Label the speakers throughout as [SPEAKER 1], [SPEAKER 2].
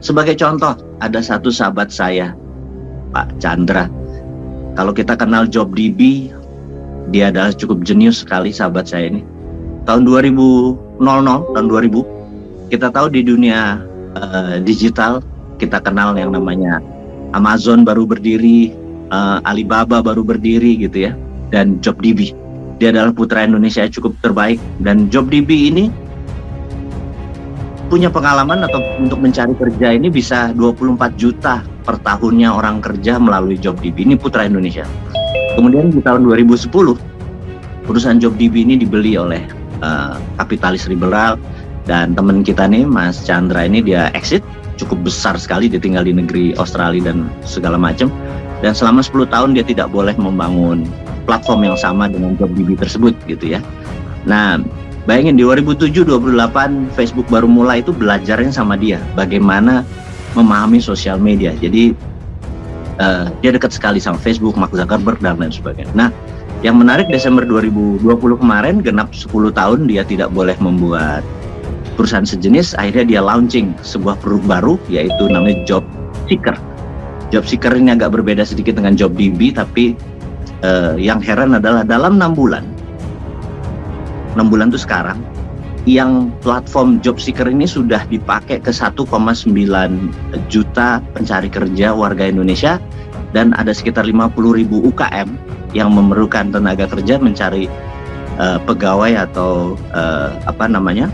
[SPEAKER 1] sebagai contoh, ada satu sahabat saya, Pak Chandra. Kalau kita kenal Job DB, dia adalah cukup jenius sekali sahabat saya ini. Tahun 2000, tahun 2000, kita tahu di dunia uh, digital, kita kenal yang namanya Amazon baru berdiri, uh, Alibaba baru berdiri gitu ya, dan Job DB. Dia adalah putra Indonesia cukup terbaik dan Job DB ini punya pengalaman atau untuk mencari kerja ini bisa 24 juta per tahunnya orang kerja melalui JobDB. Ini putra Indonesia. Kemudian di tahun 2010 perusahaan JobDB ini dibeli oleh uh, kapitalis liberal dan teman kita nih Mas Chandra ini dia exit cukup besar sekali dia tinggal di negeri Australia dan segala macam dan selama 10 tahun dia tidak boleh membangun platform yang sama dengan JobDB tersebut gitu ya. Nah, Bayangin di 2007-2008 Facebook baru mulai itu belajarnya sama dia bagaimana memahami sosial media. Jadi uh, dia dekat sekali sama Facebook, Mark Zuckerberg dan lain sebagainya. Nah, yang menarik Desember 2020 kemarin genap 10 tahun dia tidak boleh membuat perusahaan sejenis, akhirnya dia launching sebuah produk baru yaitu namanya Job Seeker. Job Seeker ini agak berbeda sedikit dengan Job DB tapi uh, yang heran adalah dalam enam bulan 6 bulan itu sekarang yang platform job seeker ini sudah dipakai ke 1,9 juta pencari kerja warga Indonesia dan ada sekitar 50 ribu UKM yang memerlukan tenaga kerja mencari uh, pegawai atau uh, apa namanya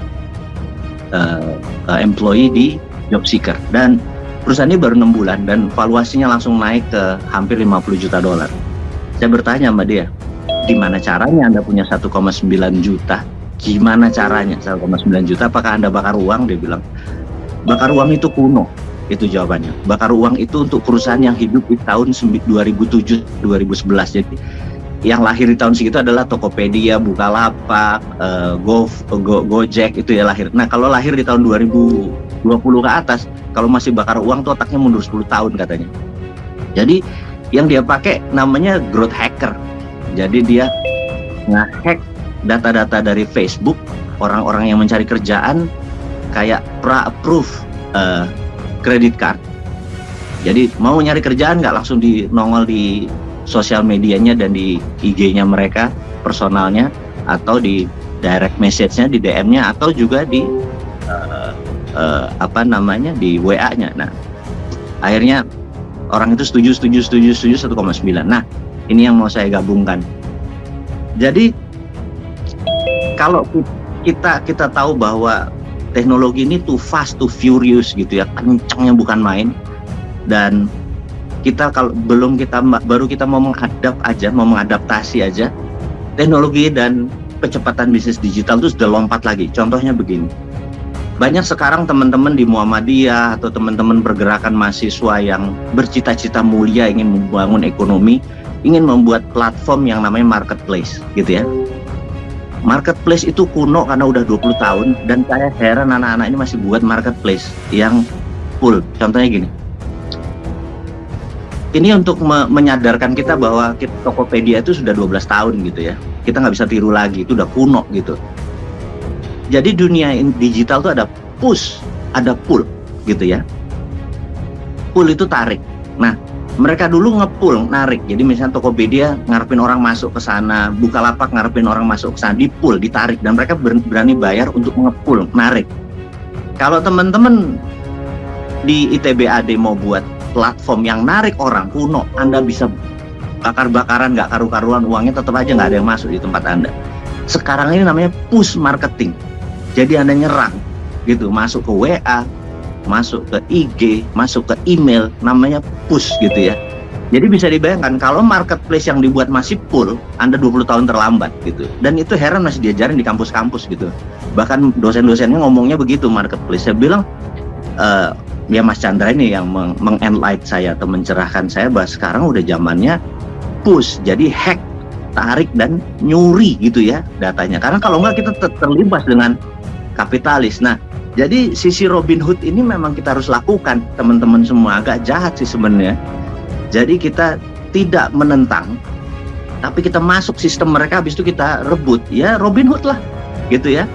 [SPEAKER 1] uh, employee di job seeker dan perusahaan ini baru enam bulan dan valuasinya langsung naik ke hampir 50 juta dolar. Saya bertanya sama dia, Gimana caranya Anda punya 1,9 juta? Gimana caranya 1,9 juta? Apakah Anda bakar uang? Dia bilang, bakar uang itu kuno. Itu jawabannya. Bakar uang itu untuk perusahaan yang hidup di tahun 2007, 2011. Jadi yang lahir di tahun segitu adalah Tokopedia, Bukalapak, uh, Go, Go, Gojek itu ya lahir. Nah kalau lahir di tahun 2020 ke atas, kalau masih bakar uang tuh otaknya mundur 10 tahun katanya. Jadi yang dia pakai namanya growth hacker jadi dia ngehack data-data dari Facebook orang-orang yang mencari kerjaan kayak pra-approve uh, credit card. Jadi mau nyari kerjaan nggak langsung di nongol di sosial medianya dan di IG-nya mereka personalnya atau di direct message-nya di DM-nya atau juga di uh, uh, apa namanya di WA-nya. Nah, akhirnya orang itu setuju setuju setuju setuju 1,9. Nah, ini yang mau saya gabungkan. Jadi kalau kita kita tahu bahwa teknologi ini too fast, too furious gitu ya, kencangnya bukan main. Dan kita kalau belum kita baru kita mau menghadap aja, mau mengadaptasi aja, teknologi dan kecepatan bisnis digital itu sudah lompat lagi. Contohnya begini, banyak sekarang teman-teman di Muhammadiyah atau teman-teman pergerakan mahasiswa yang bercita-cita mulia ingin membangun ekonomi ingin membuat platform yang namanya marketplace gitu ya. Marketplace itu kuno karena udah 20 tahun dan saya heran anak-anak ini masih buat marketplace yang full. Contohnya gini. Ini untuk me menyadarkan kita bahwa Tokopedia itu sudah 12 tahun gitu ya. Kita nggak bisa tiru lagi itu udah kuno gitu. Jadi dunia digital tuh ada push ada pull gitu ya. Pull itu tarik. Nah mereka dulu ngepul narik. Jadi misalnya Tokopedia ngarepin orang masuk ke sana Bukalapak ngarepin orang masuk ke sana dipul ditarik. Dan mereka berani bayar untuk ngepul narik. Kalau teman-teman di ITBAD mau buat platform yang narik orang kuno Anda bisa bakar-bakaran nggak karu-karuan uangnya tetap aja nggak ada yang masuk di tempat Anda. Sekarang ini namanya push marketing. Jadi Anda nyerang gitu. Masuk ke WA masuk ke IG, masuk ke email, namanya push gitu ya. Jadi bisa dibayangkan kalau marketplace yang dibuat masih full, Anda 20 tahun terlambat gitu. Dan itu heran masih diajarin di kampus-kampus gitu. Bahkan dosen-dosennya ngomongnya begitu marketplace. Saya bilang, uh, ya Mas Chandra ini yang mengenlight saya atau mencerahkan saya bahwa sekarang udah zamannya push, jadi hack, tarik dan nyuri gitu ya datanya. Karena kalau nggak kita ter terlibat dengan kapitalis. Nah, jadi sisi Robin Hood ini memang kita harus lakukan teman-teman semua. Agak jahat sih sebenarnya. Jadi kita tidak menentang tapi kita masuk sistem mereka habis itu kita rebut. Ya Robin Hood lah gitu ya